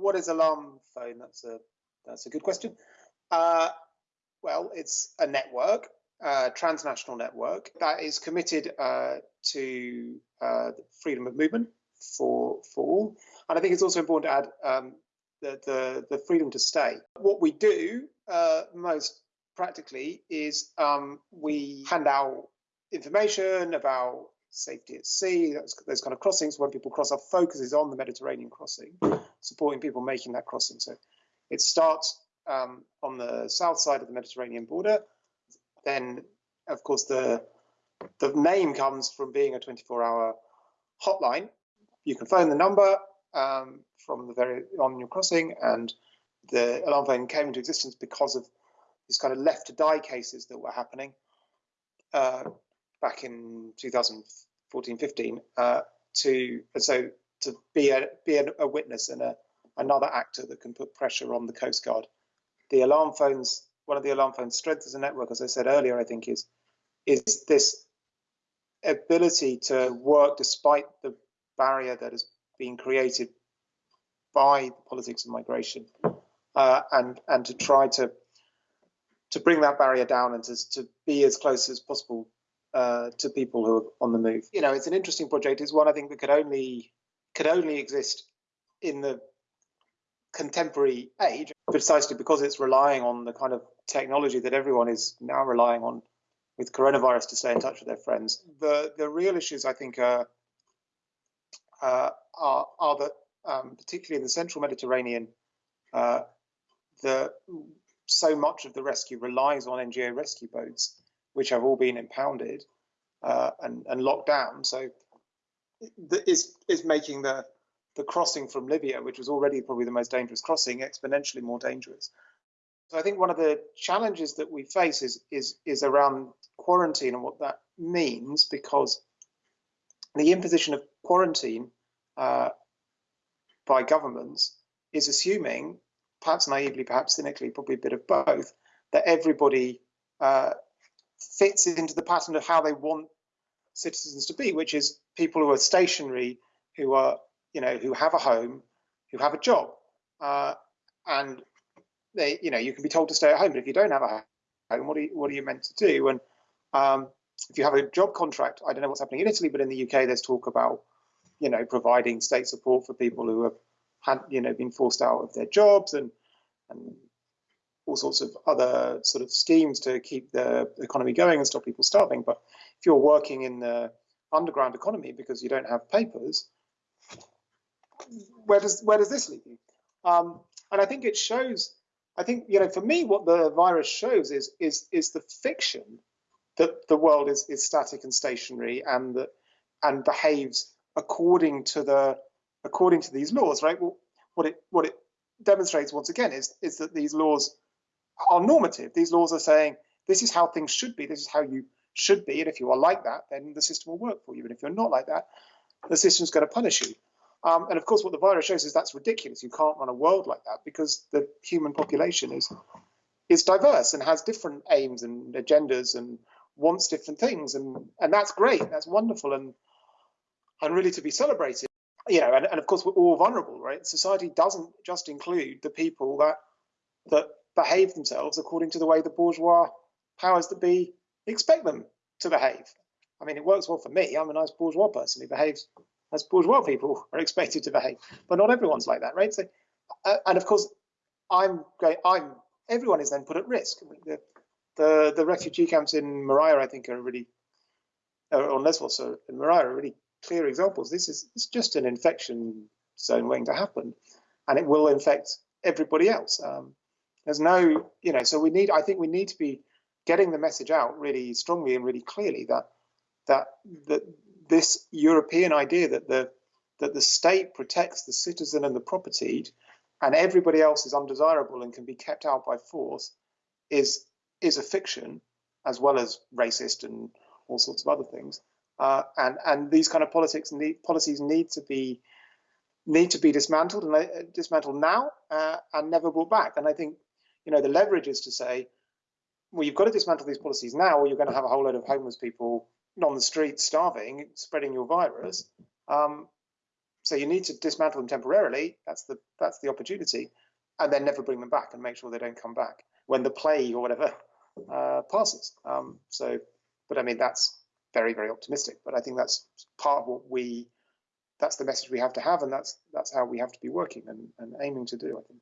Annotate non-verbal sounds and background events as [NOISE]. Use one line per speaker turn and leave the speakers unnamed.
What is alarm phone? That's a that's a good question. Uh, well, it's a network, a transnational network that is committed uh, to uh, freedom of movement for for all, and I think it's also important to add um, the, the, the freedom to stay. What we do uh, most practically is um, we hand out information about safety at sea, those, those kind of crossings. When people cross, our focus is on the Mediterranean crossing, supporting people making that crossing. So it starts um, on the south side of the Mediterranean border. Then, of course, the the name comes from being a 24-hour hotline. You can phone the number um, from the very on your crossing, and the alarm phone came into existence because of these kind of left to die cases that were happening uh, back in 2014-15. Uh, to so to be a be a, a witness and a another actor that can put pressure on the Coast Guard. The alarm phones, one of the alarm phones' strengths as a network, as I said earlier, I think is is this ability to work despite the barrier that has been created by the politics of migration, uh, and and to try to to bring that barrier down and to, to be as close as possible uh, to people who are on the move. You know, it's an interesting project. It's one I think that could only could only exist in the contemporary age, precisely because it's relying on the kind of technology that everyone is now relying on with coronavirus to stay in touch with their friends. The the real issues I think are uh, are, are that um, particularly in the central Mediterranean, uh, the so much of the rescue relies on NGO rescue boats, which have all been impounded uh, and, and locked down. So is is making the the crossing from Libya, which was already probably the most dangerous crossing, exponentially more dangerous. So I think one of the challenges that we face is is is around quarantine and what that means, because the imposition of quarantine uh, by governments is assuming, perhaps naively, perhaps cynically, probably a bit of both, that everybody uh, fits into the pattern of how they want citizens to be, which is people who are stationary, who are you know, who have a home, who have a job, uh, and they, you know, you can be told to stay at home, but if you don't have a home, what are you, what are you meant to do? And um, if you have a job contract, I don't know what's happening in Italy, but in the UK, there's talk about, you know, providing state support for people who have had, you know, been forced out of their jobs and and all sorts of other sort of schemes to keep the economy going and stop people starving. But if you're working in the underground economy because you don't have papers, where does where does this leave you? Um, and I think it shows. I think you know, for me, what the virus shows is is is the fiction that the world is is static and stationary and that and behaves according to the according to these laws, right? Well, what it what it demonstrates once again is is that these laws are normative. These laws are saying this is how things should be. This is how you should be, and if you are like that, then the system will work for you. And if you're not like that, the system's going to punish you. Um, and of course, what the virus shows is that's ridiculous. You can't run a world like that because the human population is is diverse and has different aims and agendas and wants different things, and and that's great. That's wonderful and and really to be celebrated. You know, and, and of course we're all vulnerable, right? Society doesn't just include the people that that behave themselves according to the way the bourgeois powers that be expect them to behave. I mean, it works well for me. I'm a nice bourgeois person who behaves as bourgeois people [LAUGHS] are expected to behave. But not everyone's like that, right? So, uh, and of course, I'm going. I'm everyone is then put at risk. The, the the refugee camps in Moria, I think, are really, or Lesbos or in Moria, are really clear examples. This is it's just an infection zone waiting to happen, and it will infect everybody else. Um, there's no, you know, so we need. I think we need to be getting the message out really strongly and really clearly that that that this European idea that the that the state protects the citizen and the property, and everybody else is undesirable and can be kept out by force, is is a fiction, as well as racist and all sorts of other things. Uh, and and these kind of politics need policies need to be need to be dismantled and uh, dismantled now uh, and never brought back. And I think you know the leverage is to say, well, you've got to dismantle these policies now, or you're going to have a whole load of homeless people on the street starving, spreading your virus. Um, so you need to dismantle them temporarily. That's the that's the opportunity, and then never bring them back and make sure they don't come back when the plague or whatever [LAUGHS] uh, passes. Um, so, but I mean that's very very optimistic. But I think that's part of what we that's the message we have to have, and that's that's how we have to be working and, and aiming to do. I think.